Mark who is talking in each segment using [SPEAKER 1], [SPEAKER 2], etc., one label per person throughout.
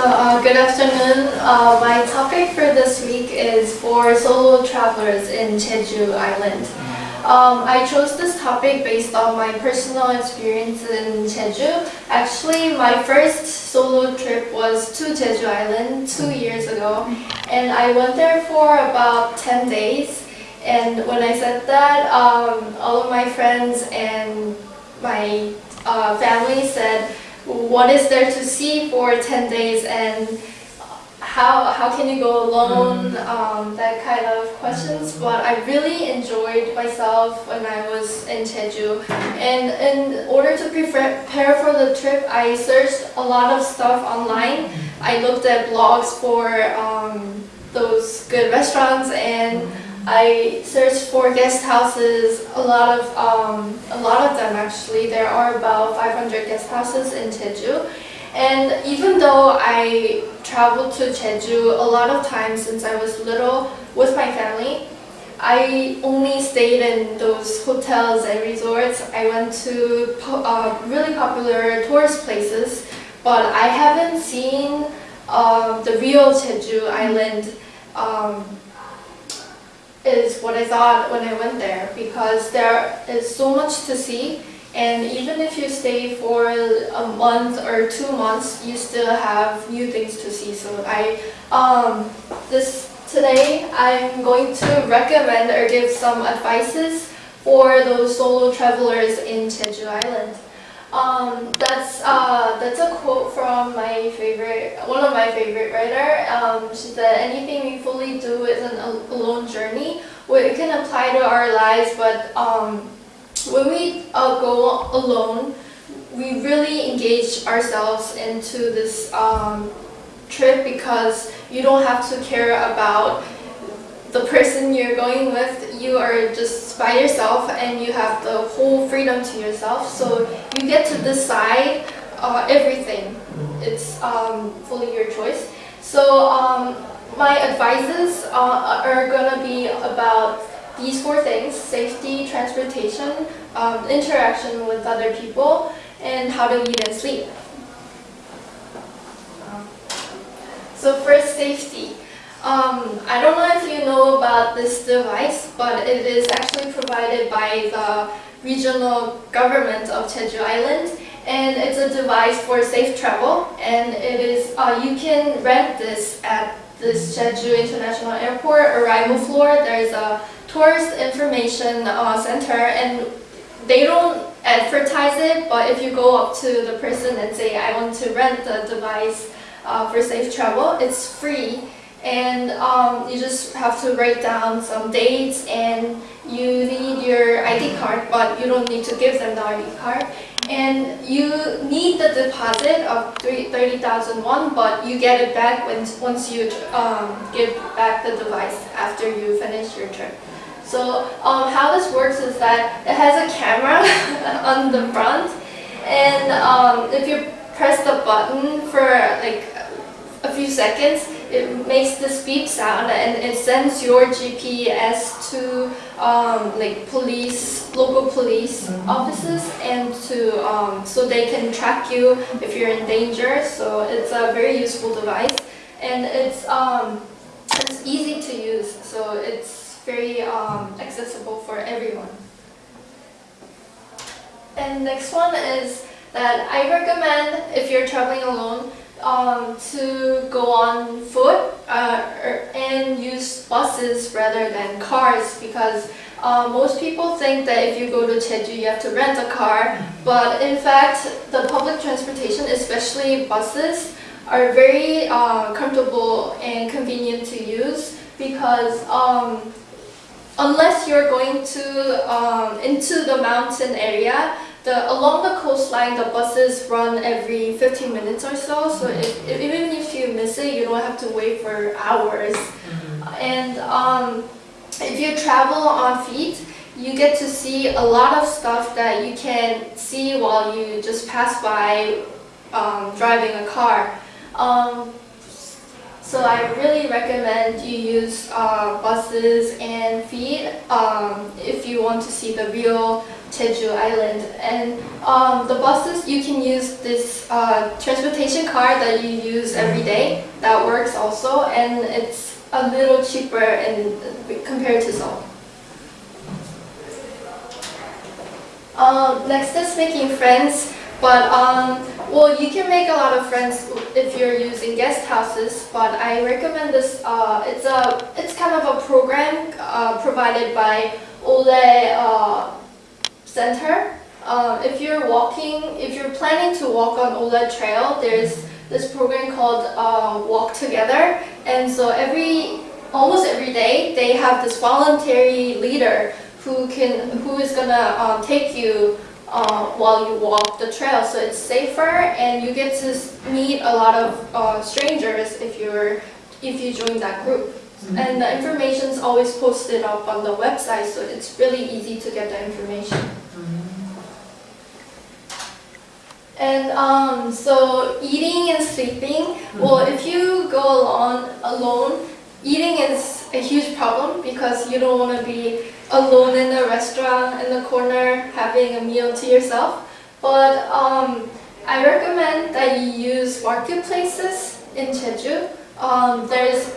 [SPEAKER 1] So, uh, good afternoon. Uh, my topic for this week is for solo travelers in Jeju Island. Um, I chose this topic based on my personal experience in Jeju. Actually, my first solo trip was to Jeju Island two years ago, and I went there for about 10 days. And when I said that, um, all of my friends and my uh, family said, what is there to see for 10 days and how, how can you go alone, um, that kind of questions. But I really enjoyed myself when I was in Jeju. And in order to prepare for the trip, I searched a lot of stuff online. I looked at blogs for um, those good restaurants and I searched for guest houses, a lot of um, a lot of them actually. There are about 500 guest houses in Jeju. And even though I traveled to Jeju a lot of times since I was little with my family, I only stayed in those hotels and resorts. I went to uh, really popular tourist places, but I haven't seen uh, the real Jeju island um, is what I thought when I went there because there is so much to see and even if you stay for a month or two months you still have new things to see so I um, this today I'm going to recommend or give some advices for those solo travelers in Jeju Island. Um, that's uh, that's a quote from my favorite, one of my favorite writer. Um, she said, "Anything we fully do is an alone journey." It can apply to our lives, but um, when we uh, go alone, we really engage ourselves into this um, trip because you don't have to care about the person you're going with, you are just by yourself and you have the whole freedom to yourself. So you get to decide uh, everything. It's um, fully your choice. So um, my advices uh, are going to be about these four things, safety, transportation, um, interaction with other people, and how to eat and sleep. So first, safety. Um, I don't know if you know about this device, but it is actually provided by the regional government of Jeju Island. And it's a device for safe travel. And it is uh, you can rent this at this Jeju International Airport arrival floor. There's a tourist information uh, center. And they don't advertise it but if you go up to the person and say I want to rent the device uh, for safe travel it's free and um, you just have to write down some dates and you need your ID card but you don't need to give them the ID card and you need the deposit of 30,000 won but you get it back when, once you um, give back the device after you finish your trip. So um, how this works is that it has a camera on the front and um, if you press the button for like a few seconds it makes this beep sound and it sends your GPS to um, like police, local police mm -hmm. offices and to um, so they can track you if you're in danger. So it's a very useful device and it's um, it's easy to use. So it's very um, accessible for everyone. And next one is that I recommend if you're traveling alone um, to go on foot uh, er, and use buses rather than cars because uh, most people think that if you go to Jeju you have to rent a car. But in fact the public transportation especially buses are very uh, comfortable and convenient to use because um, unless you're going to um, into the mountain area the, along the coastline, the buses run every 15 minutes or so, so mm-hmm. if, if, even if you miss it, you don't have to wait for hours. Mm -hmm. And um, if you travel on feet, you get to see a lot of stuff that you can see while you just pass by um, driving a car. Um, so I really recommend you use uh, buses and feet um, if you want to see the real Jeju Island. And um, the buses, you can use this uh, transportation card that you use every day. That works also, and it's a little cheaper in, compared to Seoul. Um, next is making friends, but um, well, you can make a lot of friends if you're using guest houses. But I recommend this. Uh, it's a it's kind of a program uh, provided by Olle uh, Center. Uh, if you're walking, if you're planning to walk on Olle Trail, there's this program called uh, Walk Together, and so every almost every day they have this voluntary leader who can who is gonna um, take you uh, while you walk the trail. So it's safer, and you get to meet a lot of uh, strangers if you're if you join that group. And the information is always posted up on the website, so it's really easy to get the information. And um, so eating and sleeping, well, if you go alone, alone, eating is a huge problem because you don't want to be alone in the restaurant in the corner having a meal to yourself. But um, I recommend that you use marketplaces in Jeju. Um, there's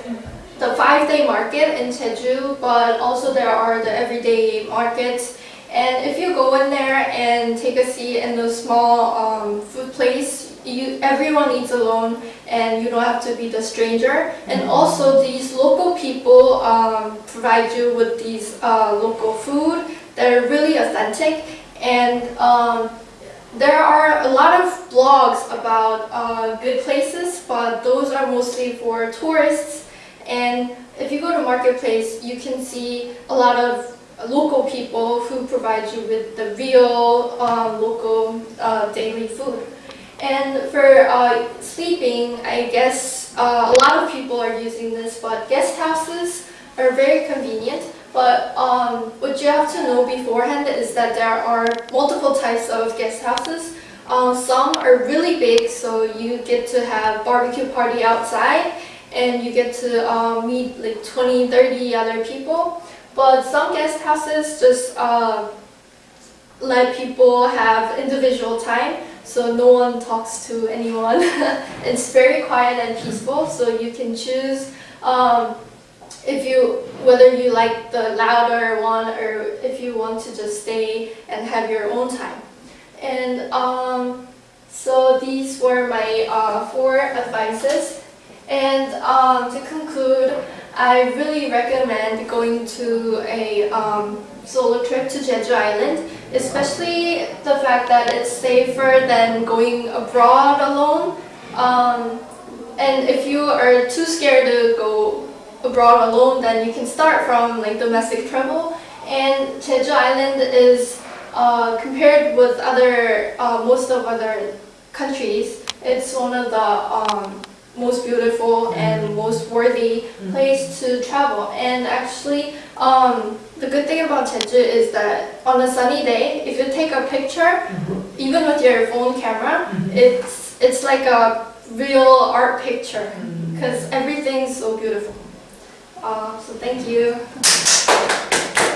[SPEAKER 1] the five-day market in Jeju, but also there are the everyday markets. And if you go in there and take a seat in the small um, food place, you everyone eats alone, and you don't have to be the stranger. And also, these local people um, provide you with these uh, local food that are really authentic. And um, there are a lot of blogs about uh, good places, but those are mostly for tourists. And if you go to marketplace, you can see a lot of local people who provide you with the real um, local uh, daily food. And for uh, sleeping, I guess uh, a lot of people are using this, but guest houses are very convenient. But um, what you have to know beforehand is that there are multiple types of guest houses. Uh, some are really big, so you get to have barbecue party outside, and you get to uh, meet like 20, 30 other people. But some guest houses just uh, let people have individual time, so no one talks to anyone. it's very quiet and peaceful, so you can choose um, if you whether you like the louder one or if you want to just stay and have your own time. And um, so these were my uh, four advices. And um, to conclude, I really recommend going to a um, solo trip to Jeju Island, especially the fact that it's safer than going abroad alone. Um, and if you are too scared to go abroad alone, then you can start from like domestic travel. And Jeju Island is uh, compared with other uh, most of other countries, it's one of the um, most beautiful mm-hmm. and most worthy mm-hmm. place to travel. And actually, um, the good thing about Jeju is that on a sunny day, if you take a picture, mm-hmm. even with your phone camera, it's it's like a real art picture because everything's so beautiful. Uh, so thank you.